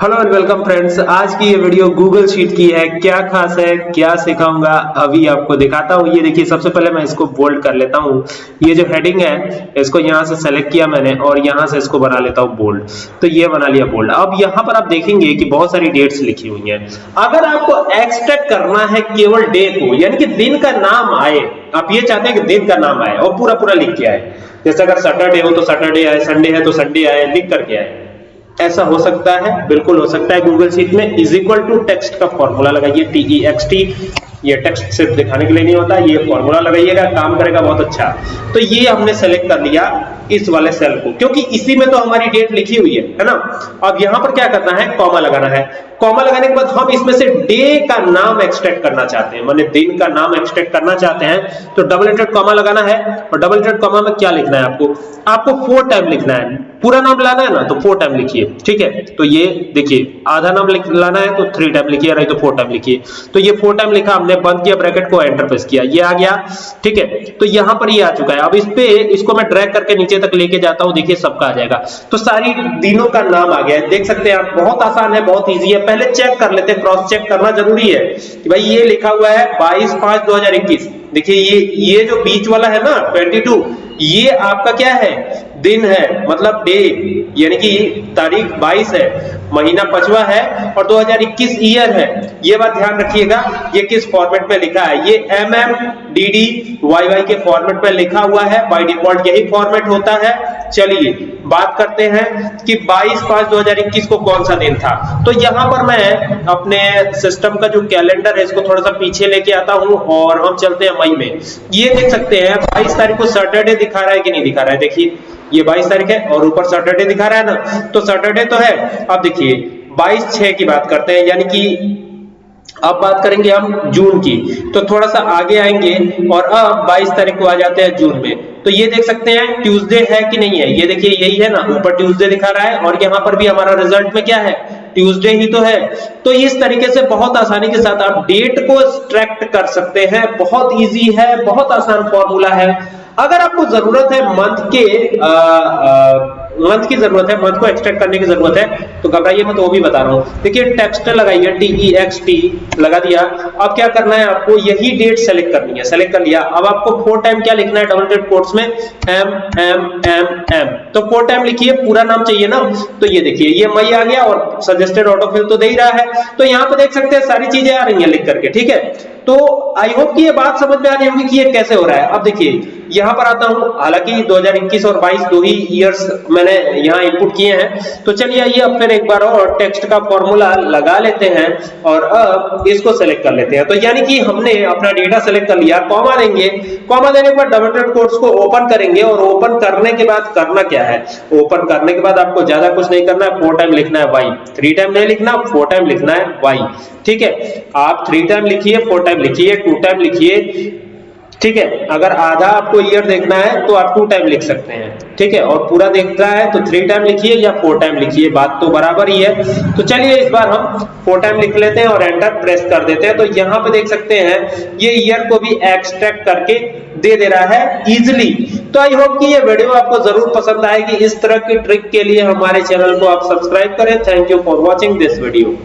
Hello and welcome friends आज की ये वीडियो गूगल शीट की है. क्या खास है? क्या सिखाऊँगा? अभी आपको दिखाता हूँ. ये देखिए, सबसे पहले मैं इसको बोल्ड कर लेता हूँ. ये जो हेडिंग है, इसको यहाँ से सेलेक्ट किया मैंने और यहाँ से इसको बना लेता हूँ बोल्ड तो ये बना लिया बोल्ड अब यहाँ पर आप देखेंगे कि बहुत सारी डेट्स लिखी हुई है. अगर आपको एक्सट्रैक्ट करना है केवल डे को, यानी कि दिन का नाम आए, आप ये चाहते हैं कि दिन का नाम आए और पूरा पूरा लिख के आए. जैसे अगर सैटरडे हो तो सैटरडे आए संडे है तो संडे आए, लिख करके आए. ऐसा हो सकता है, बिल्कुल हो सकता है। गूगल शीट में इज़ इक्वल टू टेक्स्ट का फॉर्मूला लगाइए टी ई एक्स टी ये टेक्स्ट सिर्फ़ दिखाने के लिए नहीं होता, ये फॉर्मूला लगाइएगा, काम करेगा बहुत अच्छा। तो ये हमने सेलेक्ट कर लिया इस वाले सेल को, क्योंकि इसी में तो हमारी डेट लिखी हुई है है ना? अब यहाँ पर क्या करना है? कॉमा लगाना है। कॉमा लगाने के बाद हम इसमें से डे का नाम एक्सट्रैक्ट करना चाहते हैं, माने दिन का नाम एक्सट्रैक्ट करना चाहते हैं। तो डबल इंटेड कॉमा लगाना है, और डबल इंटेड कॉमा में क्या लिखना है आपको? आपको फोर टाइम लिखना है। पूरा नाम लाना है ना तो फोर टाइम लिखिए, ठीक है? तो ये देखिए, आधा नाम लाना है तो थ्री टाइम लिखिए, नहीं तो फोर टाइम लिखिए। तो ये फोर टाइम लिखा, हमने बंद किया ब्रैकेट को एंटर प्रेस किया, ये आ गया, ठीक है? तो यहाँ पर ये आ चुका है। अब इस पे, इसको मैं ड्रैग करके नीचे तक लेके जाता हूँ, देखिए सबका आ जाएगा। तो सारी दिनों का नाम आ गया देख सकते हैं आप, बहुत आसान है, बहुत ईजी है। पहले चेक कर लेते हैं क्रॉस चेक करना ज़रूरी है कि भाई ये लिखा हुआ है बाईस पाँच दो देखिए ये ये जो बीच वाला है ना 22 ये आपका क्या है? दिन है मतलब डे यानी कि तारीख 22 है, महीना पचवा है और 2021 ईयर है। ये बात ध्यान रखिएगा, ये किस फॉर्मेट में लिखा है? ये M M D D Y Y के फॉर्मेट में लिखा हुआ है बाय डिफ़ॉल्ट यही फॉर्मेट होता है। चलिए बात करते हैं कि 22 पाँच 2021 को कौन सा दिन था। तो यहाँ पर मैं अपने सिस्टम का जो कैलेंडर है, इसको थोड़ा सा पीछे लेके आता हूँ और हम चलते हैं मई में। ये देख सकते हैं 22 तारीख को सैटरडे दिखा रहा है कि नहीं दिखा रहा है? देखिए, ये 22 तारीख है और ऊपर सैटरडे दिखा रहा है ना? तो सैटरडे तो है। अब देखिए 22 छह की बात करते हैं, यानी कि अब बात करेंगे हम जून की। तो थोड़ा सा आगे आएँगे और अब 22 तारीख को आ जाते हैं जून में। तो ये देख सकते हैं ट्यूसडे है कि नहीं है? ये देखिए यही है ना ऊपर ट्यूसडे दिखा रहा है और यहाँ पर भी हमारा रिज़ल्ट में क्या है? ट्यूसडे ही तो है। तो इस तरीके से बहुत आसानी के साथ आप डेट को एक्सट्रैक्ट कर सकते हैं। बहुत इजी है बहुत आसान फॉर्मूला है। अगर आपको ज़रूरत है मंथ के आ, आ, मंथ की ज़रूरत है, मंथ को एक्सट्रैक्ट करने की ज़रूरत है तो घबराइए मैं तो वो भी बता रहा हूँ। देखिए टेक्स्ट लगाइए टी ई एक्स टी लगा दिया। अब क्या करना है आपको, यही डेट सेलेक्ट करनी है सेलेक्ट कर लिया। अब आपको फोर टाइम क्या लिखना है डबल डेट कोर्स में? एम एम एम एम तो फोर टाइम लिखिए, पूरा नाम चाहिए ना? तो ये देखिए, ये मई आ गया और सजेस्टेड ऑटोफिल तो दे ही रहा है। तो यहाँ पे देख सकते हैं, सारी चीज़ें आ रही है लिख करके, ठीक है? तो आई होप कि ये बात समझ में आ रही होगी कि ये कैसे हो रहा है। अब देखिए, यहाँ पर आता हूँ। हालाँकि 2021 और 22 दो ही इयर्स मैंने यहाँ इनपुट किए हैं। तो चलिए आइए, अब फिर एक बार और टेक्स्ट का फॉर्मूला लगा लेते हैं और अब इसको सेलेक्ट कर लेते हैं। तो यानी कि हमने अपना डेटा सेलेक्ट कर लिया। कॉमा देंगे। कॉमा देने के बाद डबल डॉट कोट्स को ओपन करेंगे और ओपन करने के बाद करना क्या है? ओपन करने के बाद आपको ज़्यादा कुछ नहीं करना है। फोर टाइम लिखना है वाई थ्री टाइम नहीं लिखना फोर टाइम लिखना है वाई ठीक है? आप थ्री टाइम लिखिए फोर टाइम लिखिए टू टाइम लिखिए। ठीक है? अगर आधा आपको ईयर देखना है तो आप टू टाइम लिख सकते हैं। ठीक है? और पूरा देखना है तो थ्री टाइम लिखिए या फोर टाइम लिखिए। बात तो बराबर ही है। तो चलिए इस बार हम फोर टाइम लिख लेते हैं और एंटर प्रेस कर देते हैं। तो यहाँ पे देख सकते हैं, ये ईयर को भी एक्सट्रैक्ट करके दे दे रहा है इजिली तो आई होप कि ये वीडियो आपको ज़रूर पसंद आएगी। इस तरह की ट्रिक के लिए हमारे चैनल को आप सब्सक्राइब करें। Thank you for watching this video